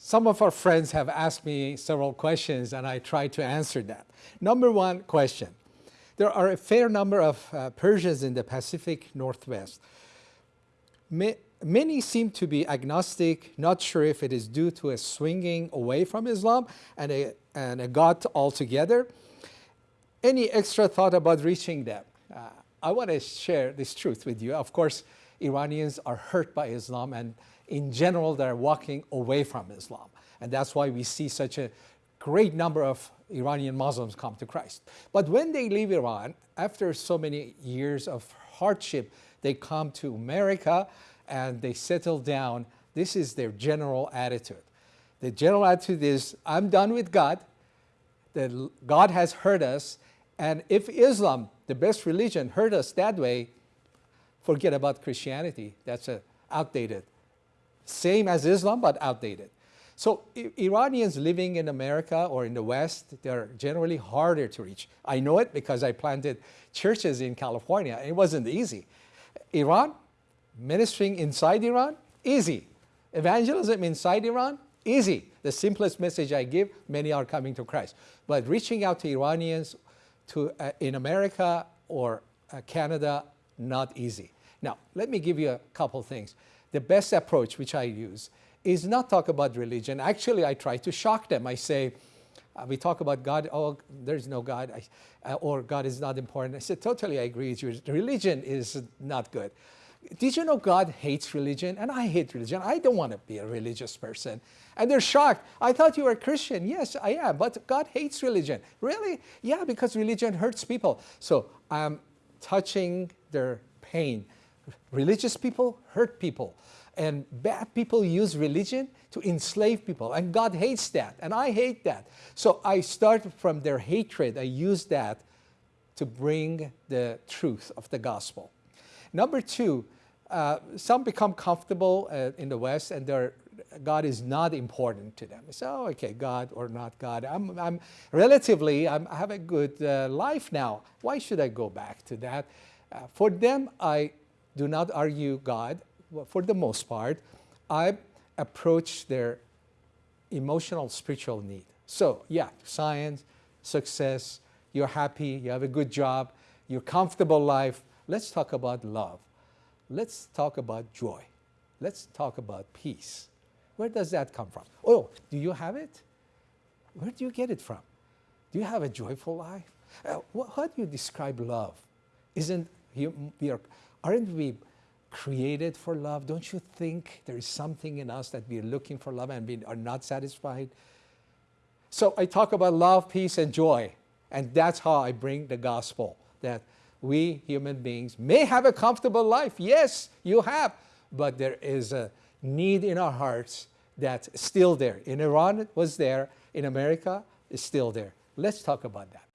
Some of our friends have asked me several questions and I try to answer that. Number one question, there are a fair number of uh, Persians in the Pacific Northwest. Ma many seem to be agnostic, not sure if it is due to a swinging away from Islam and a, and a God altogether. Any extra thought about reaching them? Uh, I want to share this truth with you. Of course, Iranians are hurt by Islam and in general they're walking away from Islam. And that's why we see such a great number of Iranian Muslims come to Christ. But when they leave Iran, after so many years of hardship, they come to America and they settle down. This is their general attitude. The general attitude is, I'm done with God. The, God has hurt us. And if Islam, the best religion, hurt us that way, forget about Christianity. That's a outdated. Same as Islam, but outdated. So Iranians living in America or in the West, they're generally harder to reach. I know it because I planted churches in California. It wasn't easy. Iran, ministering inside Iran, easy. Evangelism inside Iran, easy. The simplest message I give, many are coming to Christ. But reaching out to Iranians to, uh, in America or uh, Canada, not easy. Now, let me give you a couple things. The best approach, which I use, is not talk about religion. Actually, I try to shock them. I say, uh, we talk about God, oh, there's no God, I, uh, or God is not important. I said, totally I agree with you. Religion is not good. Did you know God hates religion? And I hate religion. I don't want to be a religious person. And they're shocked. I thought you were a Christian. Yes, I am. But God hates religion. Really? Yeah, because religion hurts people. So I'm touching their pain. Religious people hurt people. And bad people use religion to enslave people. And God hates that. And I hate that. So I start from their hatred. I use that to bring the truth of the gospel. Number two, uh, some become comfortable uh, in the West and their God is not important to them. So, oh, okay, God or not God. I'm, I'm relatively, I'm, i have a good uh, life now. Why should I go back to that? Uh, for them, I do not argue God for the most part, I approach their emotional spiritual need. So yeah, science, success, you're happy, you have a good job, your comfortable life. Let's talk about love. Let's talk about joy. Let's talk about peace. Where does that come from? Oh, do you have it? Where do you get it from? Do you have a joyful life? Uh, how do you describe love? Isn't we are, aren't we created for love? Don't you think there is something in us that we're looking for love and we are not satisfied? So I talk about love, peace, and joy. And that's how I bring the gospel, that we human beings may have a comfortable life. Yes, you have. But there is a need in our hearts that's still there. In Iran, it was there. In America, it's still there. Let's talk about that.